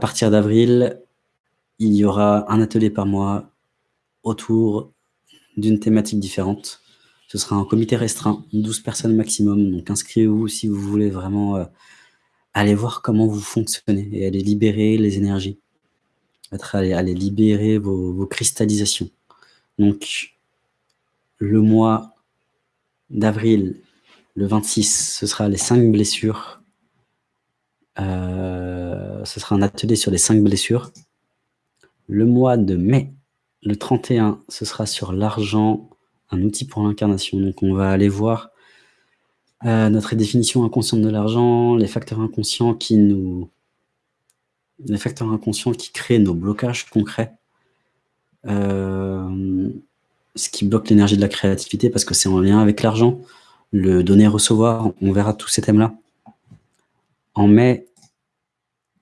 partir d'avril, il y aura un atelier par mois autour d'une thématique différente. Ce sera un comité restreint, 12 personnes maximum, donc inscrivez-vous si vous voulez vraiment euh, aller voir comment vous fonctionnez et aller libérer les énergies, aller, libérer vos, vos cristallisations. Donc, le mois d'avril, le 26, ce sera les 5 blessures. Euh, ce sera un atelier sur les 5 blessures. Le mois de mai, le 31, ce sera sur l'argent, un outil pour l'incarnation. Donc on va aller voir euh, notre définition inconsciente de l'argent, les facteurs inconscients qui nous... les facteurs inconscients qui créent nos blocages concrets. Euh, ce qui bloque l'énergie de la créativité parce que c'est en lien avec l'argent, le donner-recevoir, on verra tous ces thèmes-là. En mai,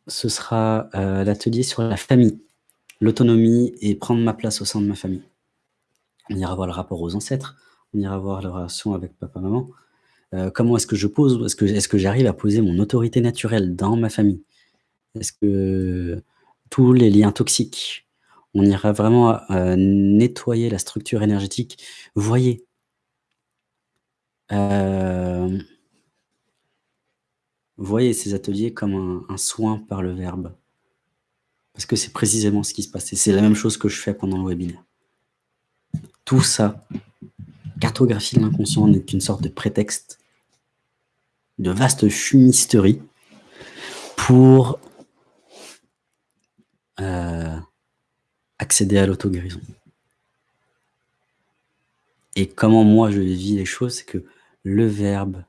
ce sera euh, l'atelier sur la famille, l'autonomie et prendre ma place au sein de ma famille. On ira voir le rapport aux ancêtres, on ira voir la relation avec papa-maman. Euh, comment est-ce que je pose, est-ce que, j'arrive à poser mon autorité naturelle dans ma famille? Est-ce que tous les liens toxiques, on ira vraiment nettoyer la structure énergétique? Voyez. Euh, voyez ces ateliers comme un, soin par le verbe. Parce que c'est précisément ce qui se passe. Et c'est la même chose que je fais pendant le webinaire. Tout ça, cartographie de l'inconscient n'est qu'une sorte de prétexte, de vaste fumisterie pour euh, accéder à l'auto-guérison. Et comment moi je vis les choses, c'est que le verbe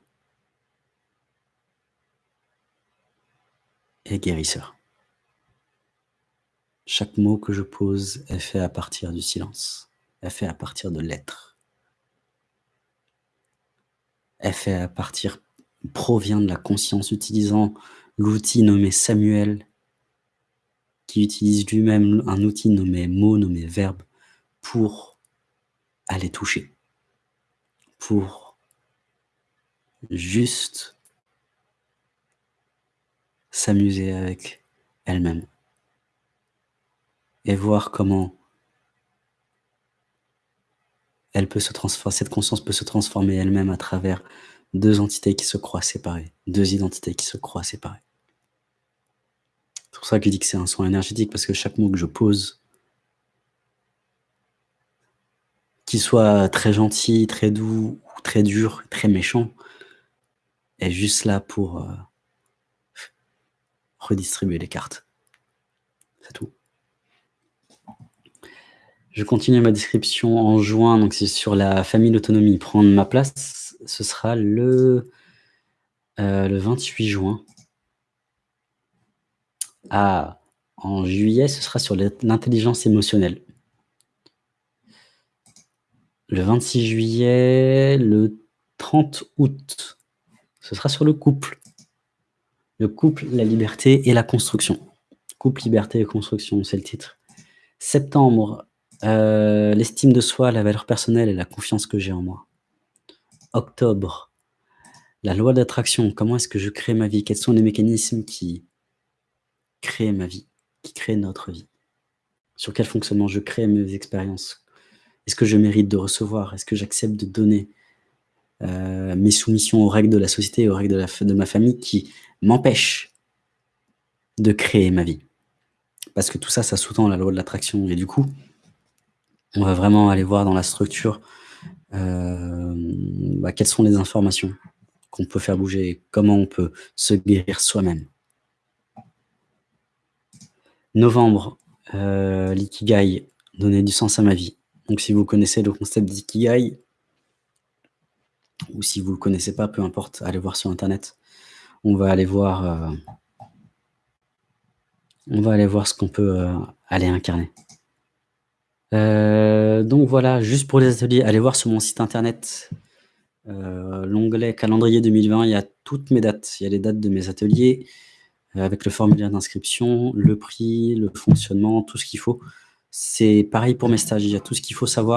est guérisseur. Chaque mot que je pose est fait à partir du silence, est fait à partir de l'être, est fait à partir, provient de la conscience utilisant l'outil nommé Samuel qui utilise lui-même un outil nommé mot, nommé verbe, pour aller toucher, pour juste s'amuser avec elle-même et voir comment cette conscience peut se transformer elle-même à travers deux entités qui se croient séparées, deux identités qui se croient séparées. C'est pour ça que je dis que c'est un soin énergétique, parce que chaque mot que je pose, qu'il soit très gentil, très doux, très dur, très méchant, est juste là pour euh, redistribuer les cartes. C'est tout. Je continue ma description en juin, donc c'est sur la famille d'autonomie. Prendre ma place, ce sera le, euh, le 28 juin. Ah, en juillet, ce sera sur l'intelligence émotionnelle. Le 26 juillet, le 30 août, ce sera sur le couple. Le couple, la liberté et la construction. Couple, liberté et construction, c'est le titre. Septembre, euh, l'estime de soi, la valeur personnelle et la confiance que j'ai en moi. Octobre, la loi d'attraction, comment est-ce que je crée ma vie? Quels sont les mécanismes qui créer ma vie, qui crée notre vie? Sur quel fonctionnement je crée mes expériences? Est-ce que je mérite de recevoir? Est-ce que j'accepte de donner? Euh, mes soumissions aux règles de la société, aux règles de, ma famille qui m'empêchent de créer ma vie Parce que tout ça, ça sous-tend la loi de l'attraction. Et du coup, on va vraiment aller voir dans la structure euh, bah, quelles sont les informations qu'on peut faire bouger, comment on peut se guérir soi-même. Novembre, euh, l'ikigai, donner du sens à ma vie. Donc si vous connaissez le concept d'ikigai, ou si vous ne le connaissez pas, peu importe, allez voir sur Internet. On va aller voir, euh, on va aller voir ce qu'on peut euh, aller incarner. donc voilà, juste pour les ateliers, allez voir sur mon site internet, l'onglet calendrier 2020, il y a toutes mes dates, il y a les dates de mes ateliers, euh, avec le formulaire d'inscription, le prix, le fonctionnement, tout ce qu'il faut. C'est pareil pour mes stages, il y a tout ce qu'il faut savoir